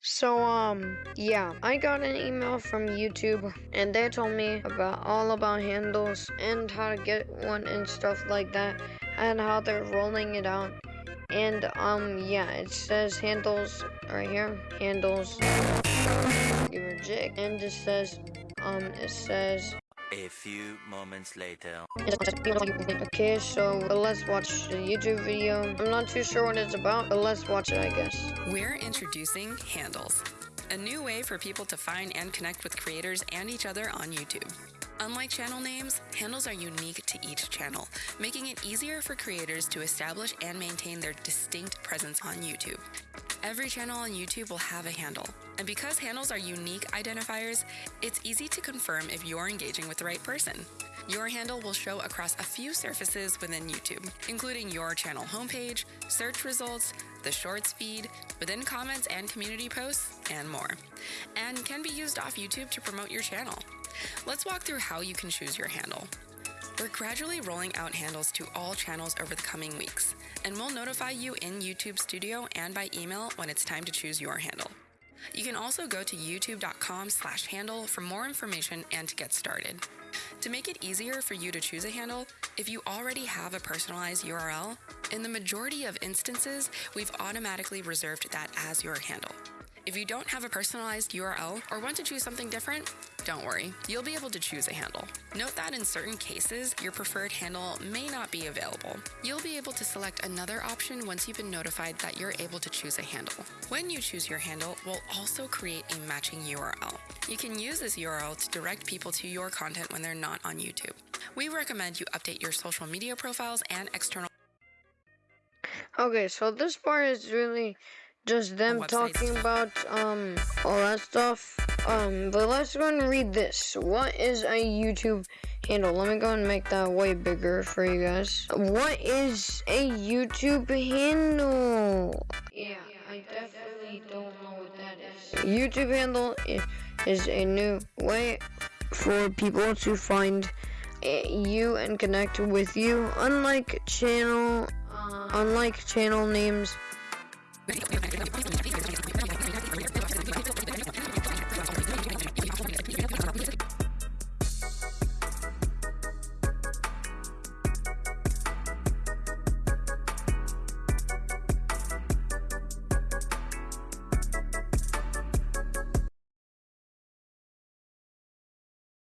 So, um, yeah, I got an email from YouTube and they told me about all about handles and how to get one and stuff like that and how they're rolling it out. And, um, yeah, it says handles right here, handles, give her jig, and it says, um, it says, A few moments later. Okay, so let's watch the YouTube video. I'm not too sure what it's about, but let's watch it, I guess. We're introducing Handles, a new way for people to find and connect with creators and each other on YouTube. Unlike channel names, handles are unique to each channel, making it easier for creators to establish and maintain their distinct presence on YouTube. Every channel on YouTube will have a handle, and because handles are unique identifiers, it's easy to confirm if you're engaging with the right person. Your handle will show across a few surfaces within YouTube, including your channel homepage, search results, the Shorts feed, within comments and community posts, and more, and can be used off YouTube to promote your channel. Let's walk through how you can choose your handle. We're gradually rolling out handles to all channels over the coming weeks, and we'll notify you in YouTube Studio and by email when it's time to choose your handle. You can also go to youtube.com slash handle for more information and to get started. To make it easier for you to choose a handle, if you already have a personalized URL, in the majority of instances, we've automatically reserved that as your handle. If you don't have a personalized URL or want to choose something different, don't worry, you'll be able to choose a handle. Note that in certain cases, your preferred handle may not be available. You'll be able to select another option once you've been notified that you're able to choose a handle. When you choose your handle, we'll also create a matching URL. You can use this URL to direct people to your content when they're not on YouTube. We recommend you update your social media profiles and external Okay, so this part is really just them talking about um all that stuff. Um, but let's go and read this. What is a YouTube handle? Let me go and make that way bigger for you guys. What is a YouTube handle? Yeah, I definitely don't know what that is. YouTube handle is a new way for people to find eh, you and connect with you. Unlike channel, unlike channel names.